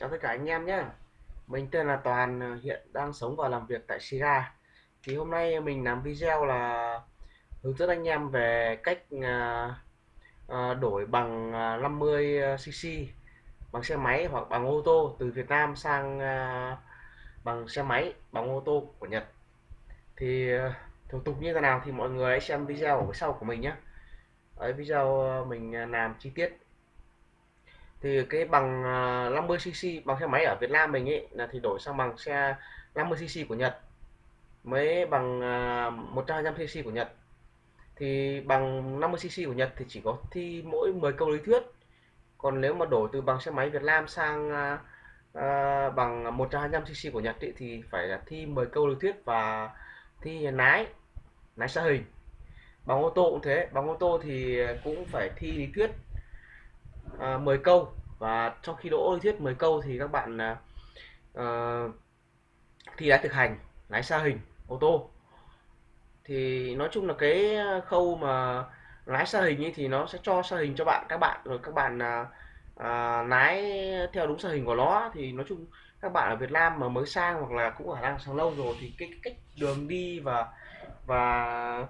Chào tất cả anh em nhé. Mình tên là Toàn, ờ, hiện đang sống và làm việc tại Sira Thì hôm nay mình làm video là hướng dẫn anh em về cách ờ, ờ, đổi bằng 50cc bằng xe máy hoặc bằng ô tô từ Việt Nam sang bằng xe máy bằng ô tô của Nhật. Thì thủ tục như thế nào thì mọi người hãy xem video ở phía sau của mình nhé. Ở video mình làm chi tiết thì cái bằng à, 50cc bằng xe máy ở Việt Nam mình ấy là thì đổi sang bằng xe 50cc của Nhật. Mới bằng à, 125cc của Nhật. Thì bằng 50cc của Nhật thì chỉ có thi mỗi 10 câu lý thuyết. Còn nếu mà đổi từ bằng xe máy Việt Nam sang à, à bằng 125cc của Nhật ý, thì phải là thi 10 câu lý thuyết và thi lái lái xa hình. Bằng ô tô cũng thế bằng ô tô thì cũng phải thi lý thuyết. À, uh, 10 câu. Và trong khi đỗ lý thuyết 10 câu thì các bạn uh, thi lái thực hành lái xa hình ô tô. Thì nói chung là cái khâu mà lái xa hình ấy thì nó sẽ cho xa hình cho bạn các bạn. Rồi các bạn à, à, lái theo đúng xa hình của nó thì nói chung các bạn ở Việt Nam mà mới sang hoặc là cũng ở đang sang lâu rồi thì cái cách đường đi và và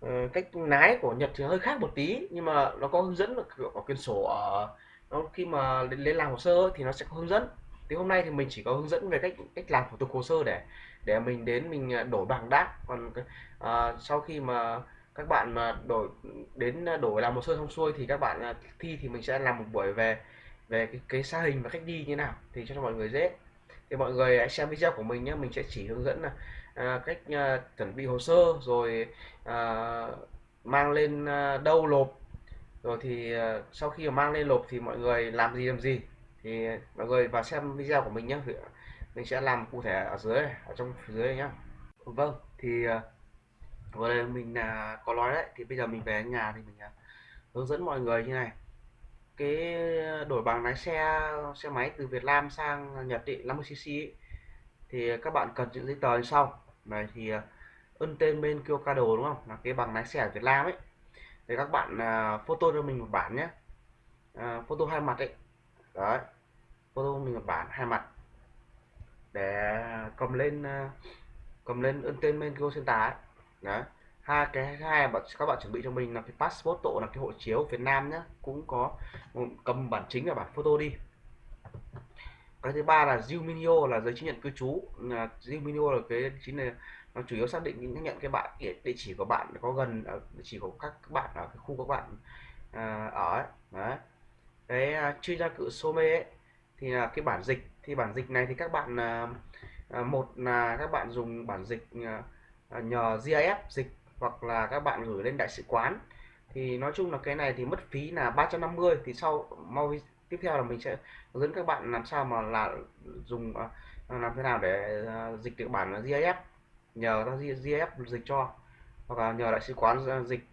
Ờ, cách lái của Nhật thì hơi khác một tí nhưng mà nó có hướng dẫn ở quyển sổ ở nó khi mà lên, lên làm hồ sơ thì nó sẽ có hướng dẫn. Thì hôm nay thì mình chỉ có hướng dẫn về cách cách làm thủ tục hồ sơ để để mình đến mình ờ, đổi bằng đáp. Còn à, sau khi mà các bạn mà đổi đến đổi làm hồ sơ xong xuôi thì các bạn thi thì mình sẽ làm một buổi về về cái, cái xa hình và cách đi như nào thì cho mọi người dễ. Thì mọi người hãy xem video của mình nhé mình sẽ chỉ hướng dẫn là à, cách à, chuẩn bị hồ sơ rồi à, mang lên à, đâu lộp. Rồi thì à, sau khi mà mang lên lộp thì mọi người làm gì làm gì. Thì mọi người vào xem video của mình nhé mình sẽ làm cụ thể ở dưới ở trong dưới nhá. Vâng thì à, vừa đây mình là có nói đấy. Thì bây giờ mình về nhà thì mình à, hướng dẫn mọi người như này. Cái đổi bằng lái xe xe máy từ Việt Nam sang Nhật định 50cc ấy, thì các bạn cần những giấy tờ như sau này thì ờ, ân tên bên Kyocado đúng không? Là cái bằng lái xe ở Việt Nam ấy. Thì các bạn uh, photo cho mình một bản nhé. Uh, photo hai mặt ấy. Đấy photo mình một bản hai mặt. Để cầm lên uh, cầm lên ấn tên bên Go Center ấy. Đấy hai cái hai bạn các bạn chuẩn bị cho mình là cái passport tổ là cái hộ chiếu Việt Nam nhé. Cũng có cầm bản chính và bản photo đi cái thứ ba là Zilminio là giấy chứng nhận cư trú. Là Zilminio là cái chính là nó chủ yếu xác định những nhận cái bạn địa địa chỉ của bạn có gần ở địa chỉ của các bạn ở cái khu các bạn à, ở ấy. đấy. Cái à, chuyên gia cự Some ấy thì là cái bản dịch thì bản dịch này thì các bạn à, à một là các bạn dùng bản dịch à, à nhờ GIF dịch hoặc là các bạn gửi lên đại sứ quán. Thì nói chung là cái này thì mất phí là 350 thì sau mau tiếp theo là mình sẽ hướng dẫn các bạn làm sao mà là dùng à, làm thế nào để à, dịch được bản GIF nhờ ta GIF dịch cho. Hoặc là nhờ đại sứ quán à, dịch.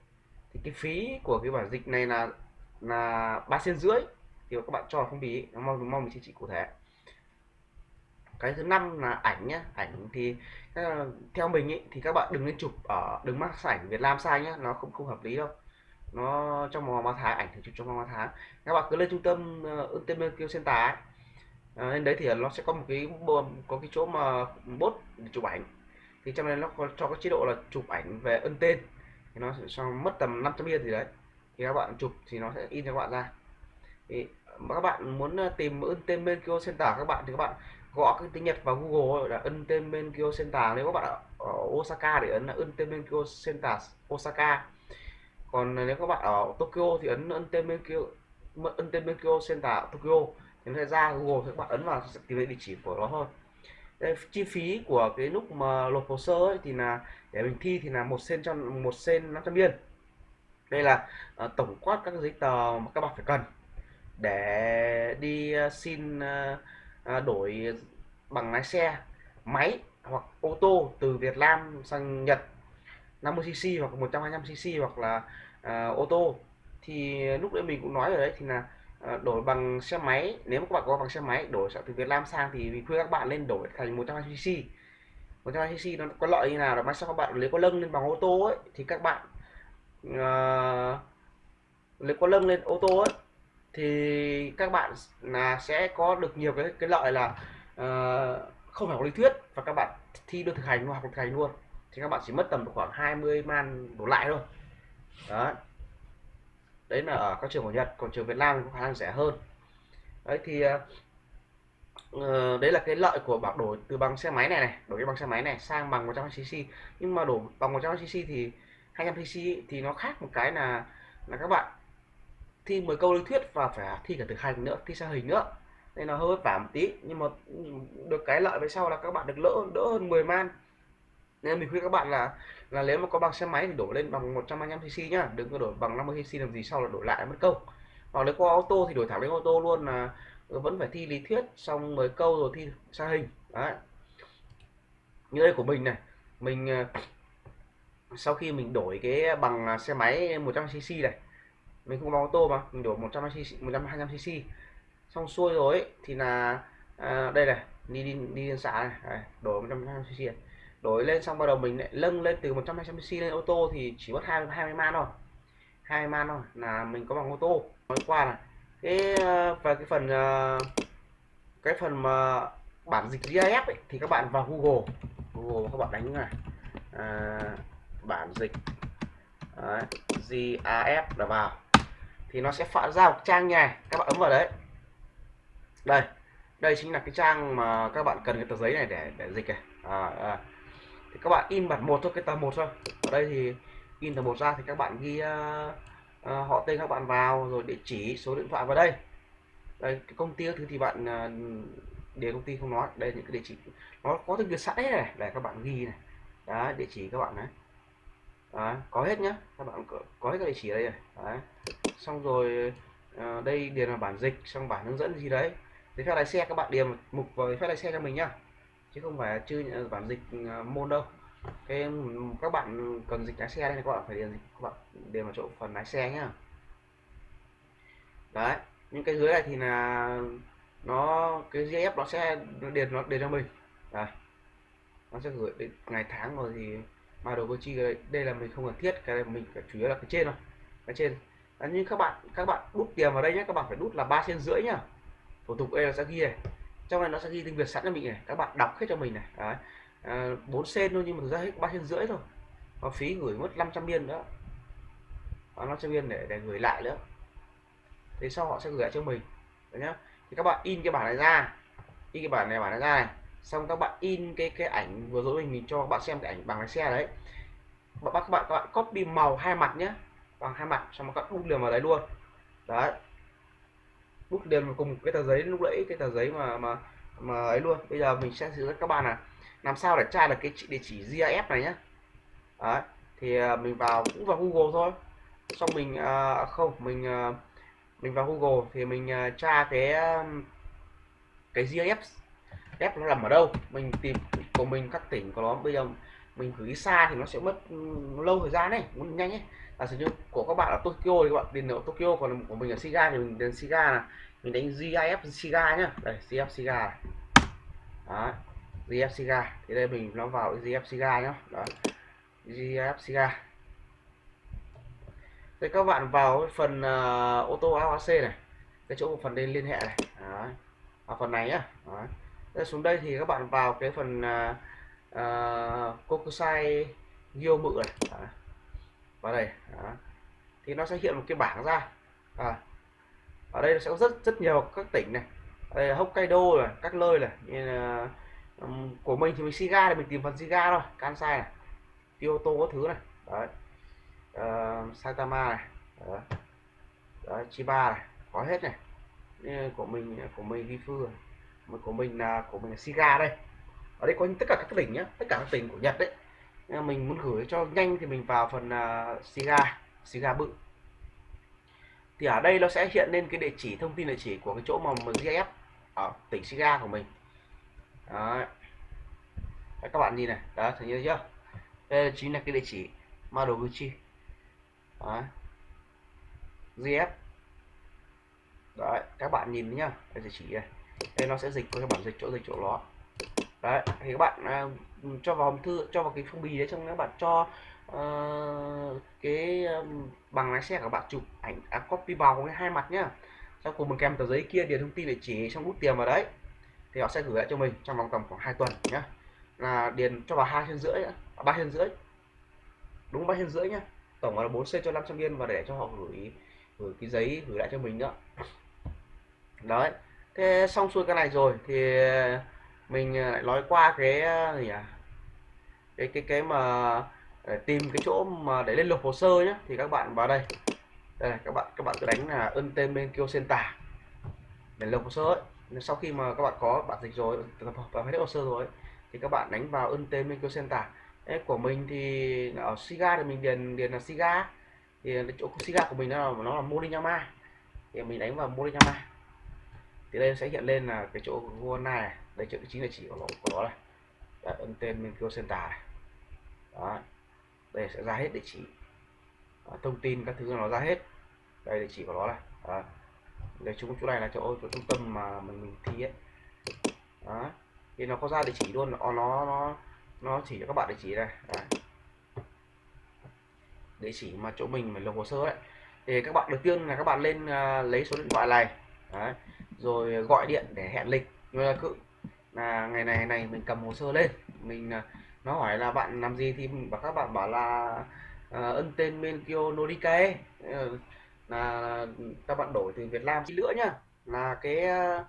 Thì cái phí của cái bản dịch này là là ba sen rưỡi. Thì các bạn cho không bí mong mong mình sẽ chỉ cụ thể. Cái thứ năm là ảnh nhé ảnh thì theo mình ý, thì các bạn đừng nên chụp ở đừng mắc ảnh Việt Nam sai nhé nó không không hợp lý đâu nó trong vòng 3 tháng ảnh chụp trong vòng 3 tháng. Các bạn cứ lên trung tâm uh, kêu Center ấy. À, lên đấy thì nó sẽ có một cái có cái chỗ mà bốt để chụp ảnh. Thì trong này nó có cho cái chế độ là chụp ảnh về ân tên. Thì nó sẽ mất tầm 500 yên gì đấy. Thì các bạn chụp thì nó sẽ in cho các bạn ra. Thì các bạn muốn ờ, tìm ân tên bên Kyo Center các bạn thì các bạn gõ cái tiếng Nhật vào Google là ân tên bên Kyo Center. Nếu các bạn ở, Osaka thì ấn là ân tên bên Kyo Center Osaka còn nếu các bạn ở Tokyo thì ấn ấn tên bên kia ấn tên bên kia Center Tokyo. Thì nó sẽ ra Google thì các bạn ấn vào sẽ tìm thấy địa chỉ của nó thôi đây, chi phí của cái lúc mà nộp hồ sơ ấy, thì là để mình thi thì là một sen cho một sen 500 yên. Đây là uh, tổng quát các giấy tờ mà các bạn phải cần để đi uh, xin uh, đổi bằng lái xe máy hoặc ô tô từ Việt Nam sang Nhật 50cc hoặc 125cc hoặc là À, ô tô. Thì lúc đấy mình cũng nói rồi đấy thì là à, đổi bằng xe máy. Nếu mà các bạn có bằng xe máy đổi từ Việt Nam sang thì mình khuyên các bạn nên đổi thành 120cc 120cc nó có lợi như nào là mai sau các bạn lấy có lưng lên bằng ô tô ấy thì các bạn uh, lấy có lưng lên ô tô ấy thì các bạn là sẽ có được nhiều cái cái lợi là uh, không phải có lý thuyết và các bạn thi được thực hành hoặc thực hành luôn. Thì các bạn chỉ mất tầm khoảng 20 man đổ lại thôi đó đấy là ở các trường của Nhật còn trường Việt Nam thì có khả năng rẻ hơn. Đấy thì uh, đấy là cái lợi của bảo đổi từ bằng xe máy này này đổi cái bằng xe máy này sang bằng 100cc nhưng mà đổi bằng 100cc thì 200cc thì nó khác một cái là là các bạn thi 10 câu lý thuyết và phải thi cả thực hành nữa thi sang hình nữa. Nên nó hơi vất vả một tí nhưng mà ừ, được cái lợi về sau là các bạn được lỡ đỡ hơn 10 man nên mình khuyên các bạn là là nếu mà có bằng xe máy thì đổi lên bằng 125 cc nhá. Đừng có đổi bằng 50 cc làm gì sau là đổi lại mất công. Hoặc nếu có ô tô thì đổi thẳng lên ô tô luôn là ừ, vẫn phải thi lý thuyết xong mới câu rồi thi xa hình. Đấy. Như đây của mình này mình ờ, sau khi mình đổi cái bằng à, xe máy 100 cc này mình không có ô tô mà mình đổi 100 cc 125 cc xong xuôi rồi ấy, thì là à, đây này đi đi đi liên xã này đây, đổi 125 cc này đổi lên xong bắt đầu mình lại nâng lên từ 120 cc lên ô tô thì chỉ mất 20 20 man thôi. 20 man thôi là mình có bằng ô tô. Nói qua là cái ờ, và về cái phần ờ, cái phần mà bản dịch GIF ấy, thì các bạn vào Google. Google các bạn đánh này. À, bản dịch Đấy, GIF là vào. Thì nó sẽ phản ra một trang như này. Các bạn ấn vào đấy. Đây. Đây chính là cái trang mà các bạn cần cái tờ giấy này để để dịch này. À, à thì các bạn in bản một thôi cái tờ một thôi. Ở đây thì in tờ một ra thì các bạn ghi uh, uh, họ tên các bạn vào rồi địa chỉ số điện thoại vào đây. Đây cái công ty thứ thì bạn uh, để công ty không nói. Đây những cái địa chỉ nó có tiếng việt sẵn đấy này. Để các bạn ghi này. Đó địa chỉ các bạn đấy đó, có hết nhá. Các bạn có, có hết các địa chỉ đây này. Đấy. xong rồi uh, đây điền là bản dịch xong bản hướng dẫn gì đấy. Giấy phép lái xe các bạn điền mục vào giấy phép lái xe cho mình nhá chứ không phải chưa bản dịch ờ, môn đâu. Cái các bạn cần dịch lái xe đây các bạn phải điền dịch các bạn điền vào chỗ phần lái xe nhá. Đấy những cái dưới này thì là nó cái GF nó sẽ điền nó điền cho mình. Đấy nó sẽ gửi đến ngày tháng rồi thì mà đồ chi đây, đây là mình không cần thiết cái này mình phải chủ yếu là cái trên thôi. Cái trên. Đấy, nhưng các bạn các bạn đút tiền vào đây nhé các bạn phải đút là ba trên rưỡi nhá. Thủ tục đây là sẽ ghi này trong này nó sẽ ghi tiếng việt sẵn cho mình này các bạn đọc hết cho mình này đấy. Ờ, à, 4 sen thôi nhưng mà ra hết ba sen rưỡi thôi. Và phí gửi mất 500 biên nữa. Và 500 biên để để gửi lại nữa. Thế sau họ sẽ gửi lại cho mình đấy nhá. Thì các bạn in cái bản này ra. In cái bản này bản này ra này. Xong các bạn in cái cái ảnh vừa rồi mình, mình cho các bạn xem cái ảnh bằng lái xe đấy. Các bạn các bạn các bạn copy màu hai mặt nhé bằng hai mặt xong các bạn đúc liền vào đấy luôn. Đấy bút liền vào cùng cái tờ giấy lúc nãy cái tờ giấy mà mà mà ấy luôn. Bây giờ mình sẽ hướng dẫn các bạn là làm sao để tra được cái địa chỉ GIF này nhé đấy thì à, mình vào cũng vào Google thôi. Xong mình à, không mình à, mình vào Google thì mình à, tra cái um, cái GIF F nó nằm ở đâu? Mình tìm của mình các tỉnh của nó. Bây giờ mình gửi xa thì nó sẽ mất ừ, lâu thời gian đấy muốn nhanh ấy. Là sử dụng của các bạn ở Tokyo thì các bạn điền ở Tokyo còn của mình ở Siga thì mình điền Siga là mình đánh GIF Siga nhá. Đây GIF Siga đó GF thì đây mình nó vào GIF Siga nhá. Đó GIF Siga thì các bạn vào phần uh, ô tô AOC này. Cái chỗ phần đây liên hệ này. Đó. ở phần này nhá. Đó đây, xuống đây thì các bạn vào cái phần uh, uh, Kokusai Gyomu này. Đó. vào đây. Đó. thì nó sẽ hiện một cái bảng ra. À. ở đây nó sẽ có rất rất nhiều các tỉnh này. Đây là Hokkaido này các nơi này. Như là um, của mình thì mình Shiga thì mình tìm phần Shiga thôi Kansai này Kyoto có thứ này. Đấy. Uh, Saitama này. Đó. Đó, Chiba này. Có hết này. Như của mình của mình Gifu này. Của mình là của mình là Siga đây ở đây có tất cả các tỉnh nhé tất cả các tỉnh của Nhật đấy. Mình muốn gửi cho nhanh thì mình vào phần uh, Siga Siga bự. Thì ở đây nó sẽ hiện lên cái địa chỉ thông tin địa chỉ của cái chỗ mà GF ở tỉnh Siga của mình. Đấy. Đấy, các bạn nhìn này. Đó thấy chưa? Đây chính là cái địa chỉ Madoguchi. Đấy. GF Đấy, các bạn nhìn nhá cái địa chỉ này, đây nó sẽ dịch với bản dịch chỗ dịch chỗ đó đấy thì các bạn à, cho vào hòm thư cho vào cái phong bì đấy trong các bạn cho uh, cái um, bằng lái xe của bạn chụp ảnh à, copy vào cái hai mặt nhá. Sau cùng mình kèm tờ giấy kia điền thông tin địa chỉ trong bút tiền vào đấy. Thì họ sẽ gửi lại cho mình trong vòng tầm khoảng 2 tuần nhé là điền cho vào hai trên rưỡi à, ba trên rưỡi. Đúng ba trên rưỡi nhá. Tổng là 4 c cho 500 yên và để cho họ gửi gửi cái giấy gửi lại cho mình nữa đấy thế xong xuôi cái này rồi thì mình ờ, lại nói qua cái ờ, gì à cái cái cái mà để tìm cái chỗ mà để lên lục hồ sơ nhé thì các bạn vào đây. Đây này, các bạn các bạn cứ đánh là ân tên bên kêu center để lục hồ sơ ấy. sau khi mà các bạn có bản dịch rồi và hết hồ sơ rồi thì các bạn đánh vào ân tên bên kêu center Đấy, của mình thì ở Siga thì mình điền điền là Siga. Thì chỗ Siga của mình nó là nó là Moriyama thì mình đánh vào Moriyama thì đây sẽ hiện lên là cái chỗ của này đây chỗ chính là chỉ của nó của nó này. Đấy, ấn tên bên kêu center này. Đó. Đây sẽ ra hết địa chỉ. Đó, thông tin các thứ nó ra hết. Đây địa chỉ của nó này. Đó. đây chúng chỗ này là chỗ, chỗ trung tâm mà mình mình thi ấy. Đó. Thì nó có ra địa chỉ luôn. Nó nó nó, nó chỉ cho các bạn địa chỉ này. Đấy. địa chỉ mà chỗ mình mình lồng hồ sơ ấy. Thì các bạn đầu tiên là các bạn lên uh, lấy số điện thoại này. Đấy. rồi gọi điện để hẹn lịch. Như là ngày này ngày này này mình cầm hồ sơ lên. Mình à, nó hỏi là bạn làm gì thì các bạn bảo là uh, ân tên Menkyo Norikae uh, ờ, là các bạn đổi từ Việt Nam chi nữa nhá. Là cái à,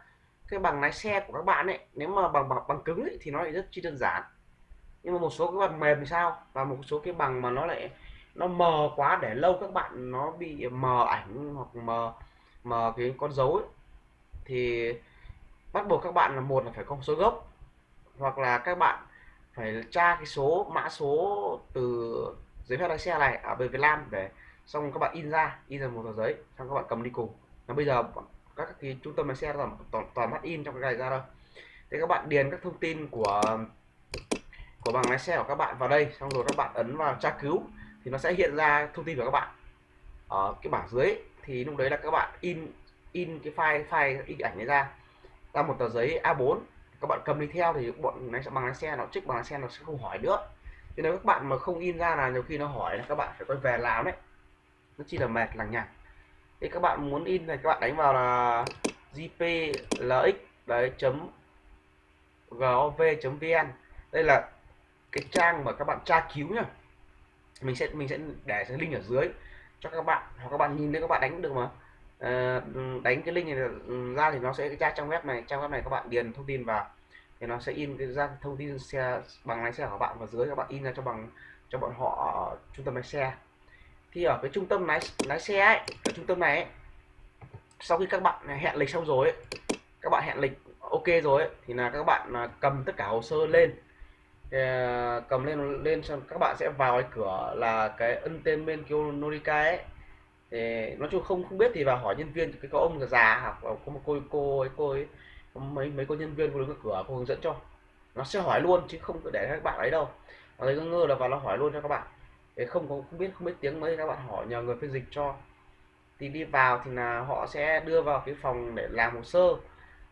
cái bằng lái xe của các bạn ấy nếu mà bằng bằng, bằng cứng ấy, thì nó lại rất chi đơn giản. Nhưng mà một số cái bằng mềm thì sao? Và một số cái bằng mà nó lại nó mờ quá để lâu các bạn nó bị mờ ảnh hoặc mờ mờ cái con dấu ấy. thì bắt buộc các bạn là một là phải có số gốc hoặc là các bạn phải tra cái số mã số từ giấy phép lái xe này à, ở bên Việt Nam để xong các bạn in ra in ra một tờ giấy xong các bạn cầm đi cùng. Và bây giờ các cái trung tâm lái xe toàn toàn, toàn mắt in trong cái này ra đâu thế các bạn điền các thông tin của của bằng lái xe của các bạn vào đây xong rồi các bạn ấn vào tra cứu thì nó sẽ hiện ra thông tin của các bạn. Ở cái bảng dưới thì lúc đấy là các bạn in in cái file file in ảnh ấy ra ra một tờ giấy A4 các bạn cầm đi theo thì bọn lái bằng lái xe nó trích bằng lái xe nó sẽ không hỏi nữa. Cho nếu các bạn mà không in ra là nhiều khi nó hỏi là các bạn phải quay về làm đấy. Nó chỉ là mệt lằng nhằng thì các bạn muốn in này, các bạn đánh vào là gplx đấy, chấm gov vn. Đây là cái trang mà các bạn tra cứu nhá. Mình sẽ mình sẽ để cái link ở dưới cho các bạn, hoặc các bạn nhìn thấy các bạn đánh được mà à, đánh cái link này ra thì nó sẽ ra trang web này. Trang web này các bạn điền thông tin vào thì nó sẽ in cái ra thông tin xe bằng lái xe của bạn và dưới các bạn in ra cho bằng cho bọn họ ở trung tâm lái xe. Thì ở cái trung tâm lái lái xe ấy ở trung tâm này ấy, sau khi các bạn hẹn lịch xong rồi ấy, các bạn hẹn lịch ok rồi ấy, thì là các bạn à, cầm tất cả hồ sơ lên. Ờ, cầm lên lên xong các bạn sẽ vào cái cửa là cái entertainment tên bên Norika ấy thì nói chung không không biết thì vào hỏi nhân viên, cái có ông già hoặc có một cô cô ấy cô ấy mấy mấy cô nhân viên cô đứng ở cửa, cô hướng dẫn cho. Nó sẽ hỏi luôn chứ không để các bạn ấy đâu. Nó thấy ngơ là vào nó hỏi luôn cho các bạn. Để không có, không biết không biết tiếng mấy, các bạn hỏi nhờ người phiên dịch cho. Thì đi vào thì là họ sẽ đưa vào cái phòng để làm hồ sơ.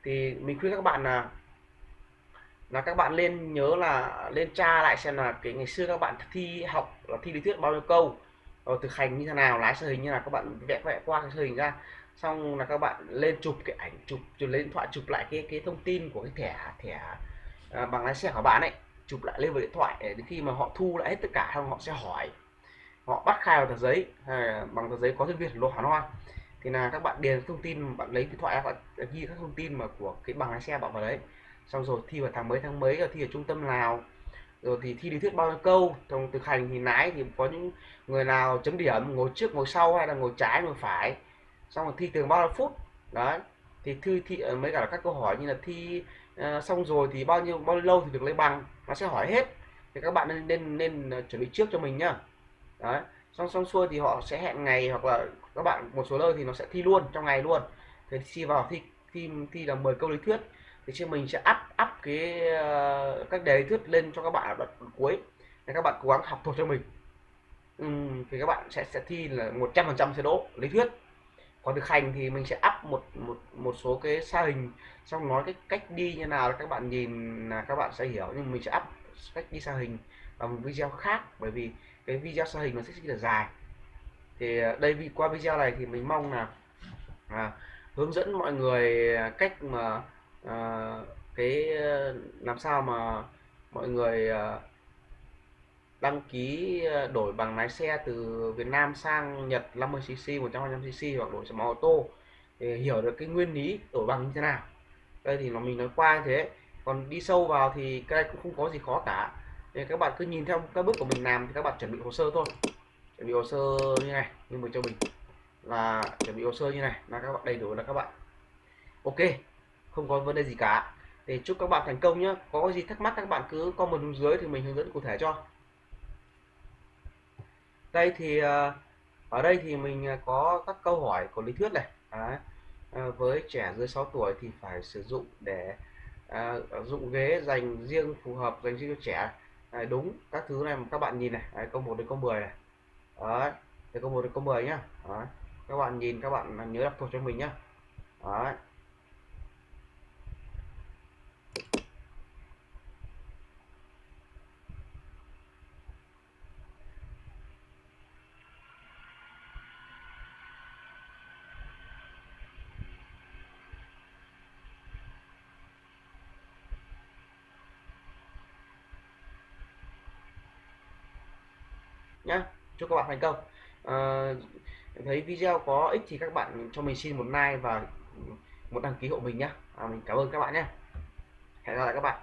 Thì mình khuyên các bạn là là các bạn lên nhớ là lên tra lại xem là cái ngày xưa các bạn thi học là thi lý thuyết bao nhiêu câu rồi thực hành như thế nào lái xe hình như là các bạn vẽ vẽ qua cái hình ra xong là các bạn lên chụp cái ảnh chụp chụp lên điện thoại chụp lại cái cái thông tin của cái thẻ thẻ à, bằng lái xe của bạn ấy chụp lại lên vào điện thoại để đến khi mà họ thu lại hết tất cả xong họ sẽ hỏi họ bắt khai vào tờ giấy à, bằng tờ giấy có tiếng việt lộ hà hoa thì là các bạn điền thông tin bạn lấy điện thoại bạn ghi các thông tin mà của cái bằng lái xe bạn vào đấy xong rồi thi vào tháng mấy tháng mấy rồi thi ở trung tâm nào rồi thì thi lý thuyết bao nhiêu câu trong thực hành thì lái thì có những người nào chấm điểm ngồi trước ngồi sau hay là ngồi trái ngồi phải. Xong rồi thi từ bao nhiêu phút đấy. Thì thư thị ờ, mấy cả các câu hỏi như là thi uh, xong rồi thì bao nhiêu bao nhiêu lâu thì được lấy bằng nó sẽ hỏi hết. Thì các bạn nên nên nên ờ, chuẩn bị trước cho mình nhá. Đấy. Xong xong xuôi thì họ sẽ hẹn ngày hoặc là các bạn một số nơi thì nó sẽ thi luôn trong ngày luôn. Thì thi vào thi thi thi là 10 câu lý thuyết thì chứ mình sẽ up up cái uh, các đề lý thuyết lên cho các bạn ở đoạn cuối. Để các bạn cố gắng học thuộc cho mình. Uhm, thì các bạn sẽ sẽ thi là 100% sẽ đỗ lý thuyết. Còn thực hành thì mình sẽ up một một một số cái sa hình xong nói cái cách đi như nào các bạn nhìn là các bạn sẽ hiểu. Nhưng mình sẽ up cách đi sa hình vào một video khác bởi vì cái video sa hình nó sẽ rất là dài. Thì ờ, đây vì qua video này thì mình mong là à, hướng dẫn mọi người cách mà à, cái ờ, làm sao mà mọi người à, đăng ký đổi bằng lái xe từ Việt Nam sang Nhật 50cc 150cc hoặc đổi sang ô tô để hiểu được cái nguyên lý đổi bằng như thế nào. Đây thì nó mình nói qua như thế. Còn đi sâu vào thì cái này cũng không có gì khó cả. Nên các bạn cứ nhìn theo các bước của mình làm thì các bạn chuẩn bị hồ sơ thôi. Chuẩn bị hồ sơ như này như mình cho mình. Là chuẩn bị hồ sơ như này là các bạn đầy đủ là các bạn. Ok không có vấn đề gì cả. Để chúc các bạn thành công nhé có gì thắc mắc các bạn cứ comment bên dưới thì mình hướng dẫn cụ thể cho. Đây thì ờ, ở đây thì mình ờ, có các câu hỏi của lý thuyết này. À, với trẻ dưới 6 tuổi thì phải sử dụng để à, dụng ghế dành riêng phù hợp dành riêng cho trẻ. À, đúng các thứ này mà các bạn nhìn này. À, câu 1 đến câu 10 này. Đấy, từ câu 1 đến câu 10 nhá. Đấy. các bạn nhìn các bạn nhớ đọc thuộc cho mình nhá. Đấy. Nhá. Chúc các bạn thành công. À, thấy video có ích thì các bạn cho mình xin một like và một đăng ký hộ mình nhá. À, mình cảm ơn các bạn nhé hẹn gặp lại các bạn.